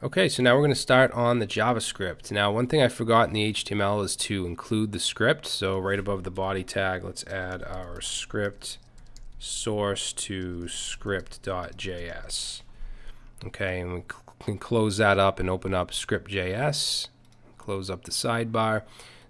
Okay, so now we're going to start on the JavaScript. Now, one thing I forgot in the HTML is to include the script. So right above the body tag, let's add our script source to script.js. Okay, and we can close that up and open up script.js, close up the sidebar.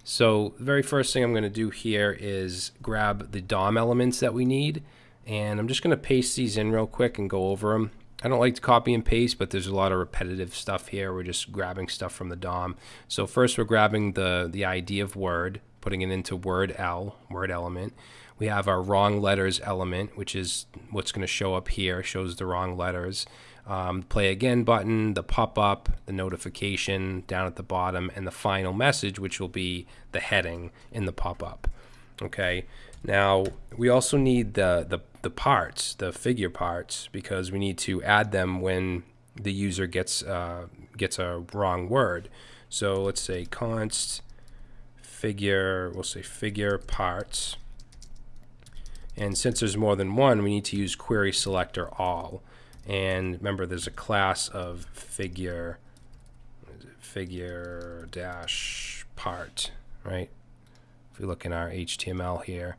So the very first thing I'm going to do here is grab the DOM elements that we need. And I'm just going to paste these in real quick and go over them. I don't like to copy and paste, but there's a lot of repetitive stuff here. We're just grabbing stuff from the DOM. So first we're grabbing the, the ID of Word, putting it into Word L, Word element. We have our wrong letters element, which is what's going to show up here, shows the wrong letters. Um, play again button, the pop-up, the notification down at the bottom, and the final message, which will be the heading in the pop-up. Okay. Now we also need the, the the parts, the figure parts, because we need to add them when the user gets uh, gets a wrong word. So let's say const figure, we'll say figure parts. And since there's more than one, we need to use query selector all. And remember, there's a class of figure figure dash part, right? If we look in our HTML here,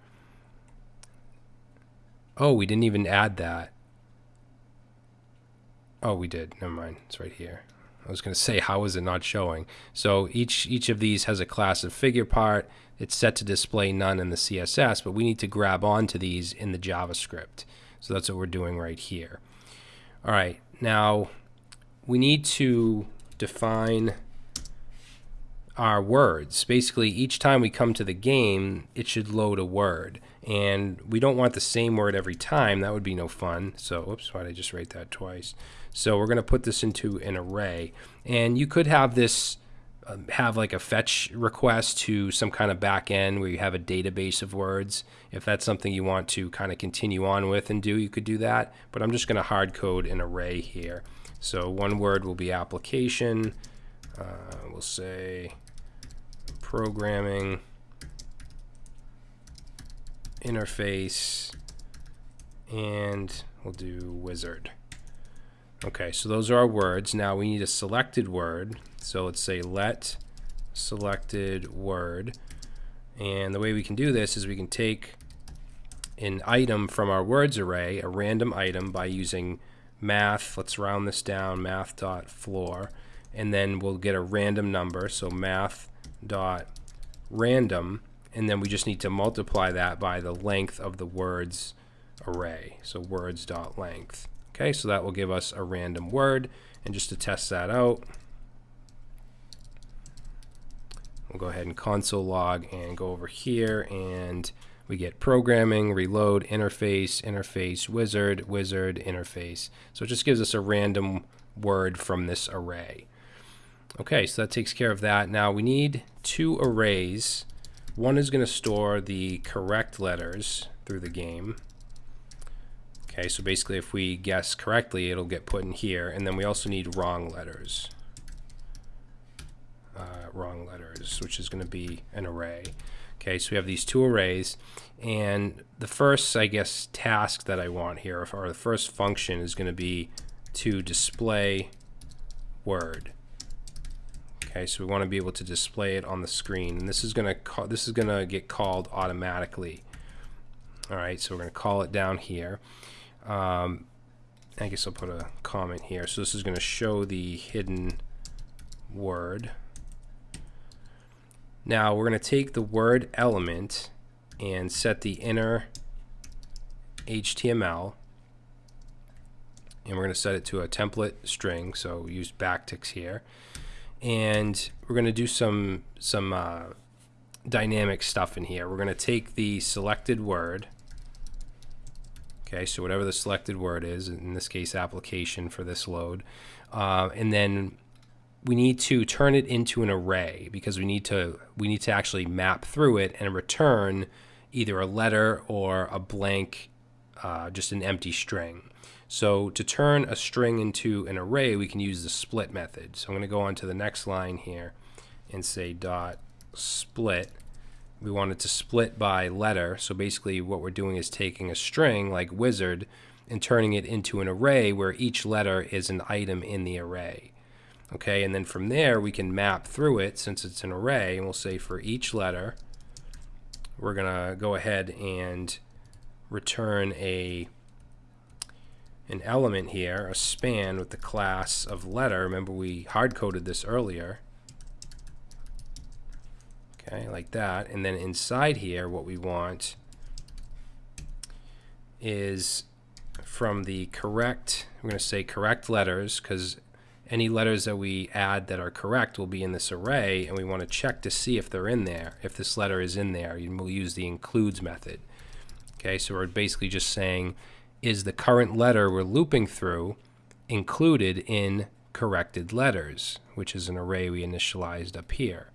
Oh, we didn't even add that. Oh, we did. Never mind. It's right here. I was going to say, how is it not showing? So each, each of these has a class of figure part. It's set to display none in the CSS, but we need to grab onto these in the JavaScript. So that's what we're doing right here. All right, now we need to define our words. Basically, each time we come to the game, it should load a word and we don't want the same word every time. That would be no fun. So, oops, why did I just write that twice? So we're going to put this into an array, and you could have this uh, have like a fetch request to some kind of back end where you have a database of words. If that's something you want to kind of continue on with and do, you could do that. But I'm just going to hard code an array here. So one word will be application. Uh, we'll say programming interface, and we'll do wizard. Okay, so those are our words. Now we need a selected word. So let's say let selected word. And the way we can do this is we can take an item from our words array, a random item, by using math. Let's round this down, math dot floor, and then we'll get a random number. So math dot random and then we just need to multiply that by the length of the words array. So words dot length. Okay, so that will give us a random word. And just to test that out, we'll go ahead and console log and go over here and we get programming, reload, interface, interface, wizard, wizard, interface. So it just gives us a random word from this array. Okay, so that takes care of that. Now we need two arrays one is going to store the correct letters through the game. Okay, so basically if we guess correctly, it'll get put in here. And then we also need wrong letters. Uh, wrong letters, which is going to be an array. Okay, so we have these two arrays. And the first, I guess, task that I want here, or the first function is going to be to display word. Okay, so we want to be able to display it on the screen, and this is going to this is going to get called automatically. All right, so we're going to call it down here. Um, I guess I'll put a comment here. So this is going to show the hidden word. Now we're going to take the word element and set the inner HTML and we're going to set it to a template string so use backticks here and we're going to do some some uh, dynamic stuff in here. We're going to take the selected word. Okay, so whatever the selected word is, in this case application for this load, uh, and then we need to turn it into an array because we need to we need to actually map through it and return either a letter or a blank, uh, just an empty string. So to turn a string into an array, we can use the split method. So I'm going to go on to the next line here and say dot split. We want it to split by letter. So basically what we're doing is taking a string like wizard and turning it into an array where each letter is an item in the array. Okay, and then from there we can map through it since it's an array, and we'll say for each letter, we're gonna go ahead and return a an element here, a span with the class of letter. Remember we hard coded this earlier. Okay, like that. And then inside here, what we want is from the correct, we're going to say correct letters because any letters that we add that are correct will be in this array and we want to check to see if they're in there, if this letter is in there. And we'll use the includes method. Okay, so we're basically just saying is the current letter we're looping through included in corrected letters, which is an array we initialized up here.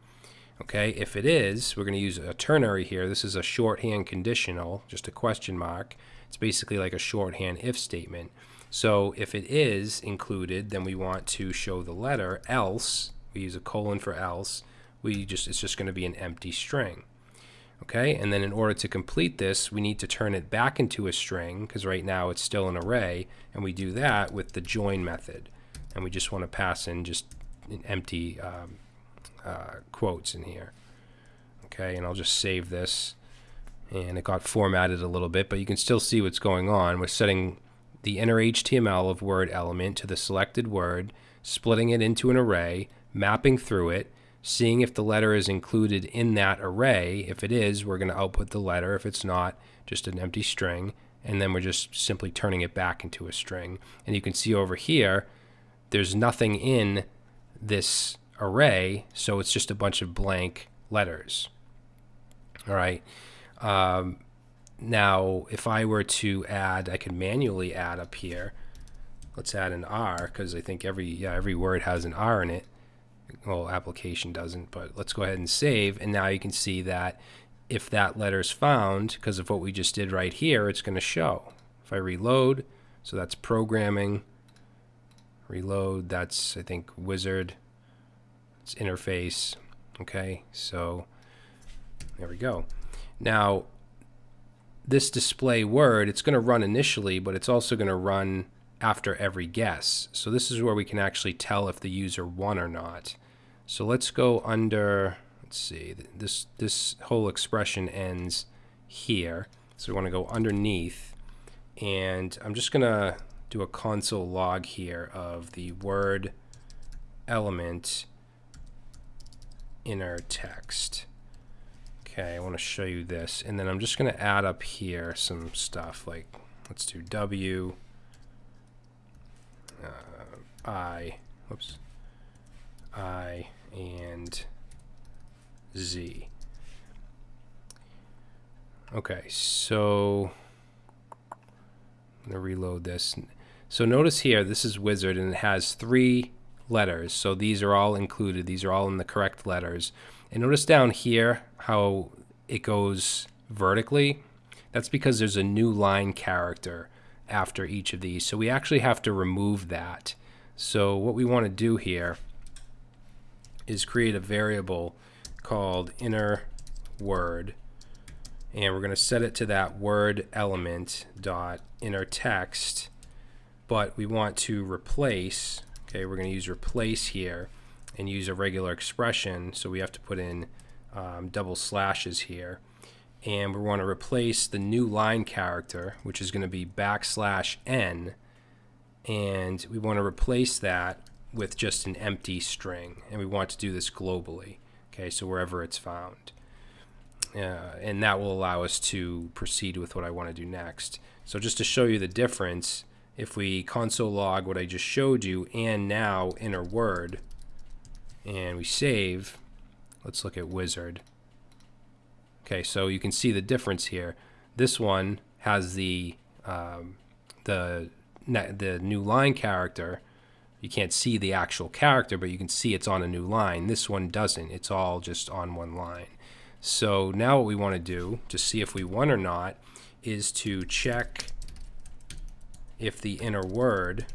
Okay, if it is, we're going to use a ternary here. This is a shorthand conditional, just a question mark. It's basically like a shorthand if statement. So if it is included, then we want to show the letter, else, we use a colon for else, we just it's just going to be an empty string. Okay, and then in order to complete this, we need to turn it back into a string, because right now it's still an array, and we do that with the join method. And we just want to pass in just an empty um, uh, quotes in here. Okay, and I'll just save this. And it got formatted a little bit, but you can still see what's going on. We're setting the inner HTML of word element to the selected word, splitting it into an array, mapping through it, seeing if the letter is included in that array. If it is, we're going to output the letter. If it's not, just an empty string. And then we're just simply turning it back into a string. And you can see over here, there's nothing in this array, so it's just a bunch of blank letters. All right. Um, now, if I were to add, I could manually add up here. Let's add an R because I think every yeah every word has an R in it well, application doesn't, but let's go ahead and save. And now you can see that if that letter is found, because of what we just did right here, it's going to show. If I reload, so that's programming, reload, that's, I think, wizard, it's interface, okay? So there we go. Now, this display word, it's going to run initially, but it's also going to run after every guess. So this is where we can actually tell if the user won or not. So let's go under, let's see, this, this whole expression ends here. So we want to go underneath. And I'm just going to do a console log here of the word element inner text. Okay, I want to show you this. And then I'm just going to add up here some stuff like, let's do W, uh, I, whoops, I, and Z. Okay, so I'm to reload this. So notice here, this is Wizard, and it has three letters. So these are all included. These are all in the correct letters. And notice down here how it goes vertically. That's because there's a new line character after each of these. So we actually have to remove that. So what we want to do here is create a variable called inner word and we're going to set it to that word element dot inner text but we want to replace okay we're going to use replace here and use a regular expression so we have to put in um, double slashes here and we want to replace the new line character which is going to be backslash n and we want to replace that with just an empty string and we want to do this globally okay so wherever it's found. Uh, and that will allow us to proceed with what I want to do next. So just to show you the difference if we console log what I just showed you and now inner word and we save let's look at wizard okay so you can see the difference here this one has the um, the the new line character you can't see the actual character, but you can see it's on a new line. This one doesn't. It's all just on one line. So now what we want to do to see if we won or not is to check if the inner word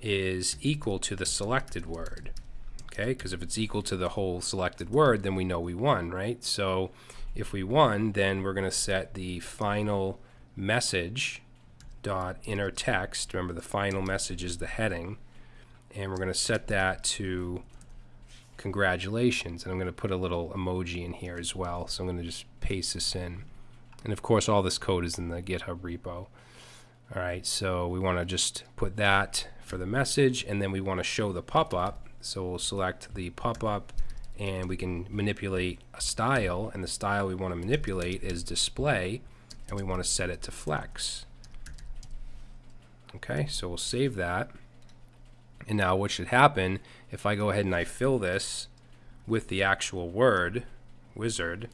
is equal to the selected word. Okay, because if it's equal to the whole selected word, then we know we won, right? So if we won, then we're going to set the final message dot inner text. Remember the final message is the heading. and we're going to set that to congratulations. And I'm going to put a little emoji in here as well. So I'm going to just paste this in. And of course all this code is in the github repo. Alright so we want to just put that for the message. And then we want to show the pop-up so we'll select the pop-up and we can manipulate a style and the style we want to manipulate is display and we want to set it to flex. Okay so we'll save that. And now what should happen if I go ahead and I fill this with the actual word, wizard,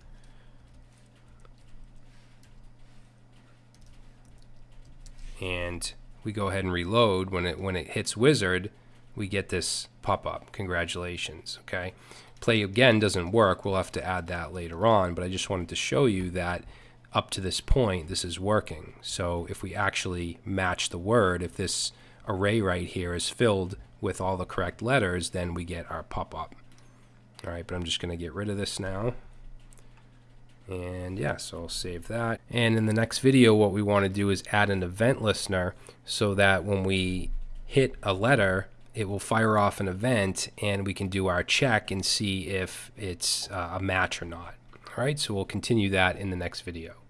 and we go ahead and reload. When it when it hits wizard we get this pop-up congratulations okay play again doesn't work we'll have to add that later on but I just wanted to show you that up to this point this is working so if we actually match the word if this array right here is filled with all the correct letters, then we get our pop-up. All right, but I'm just going to get rid of this now. And yeah, so I'll save that. And in the next video, what we want to do is add an event listener so that when we hit a letter, it will fire off an event and we can do our check and see if it's uh, a match or not. All right, so we'll continue that in the next video.